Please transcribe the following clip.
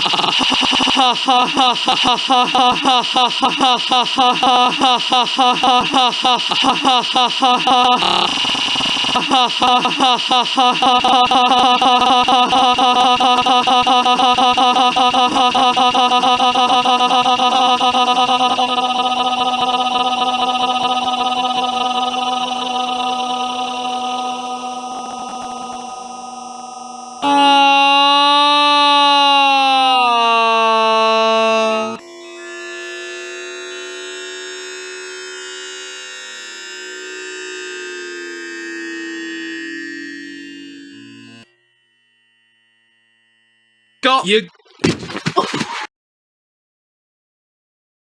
Oh Got You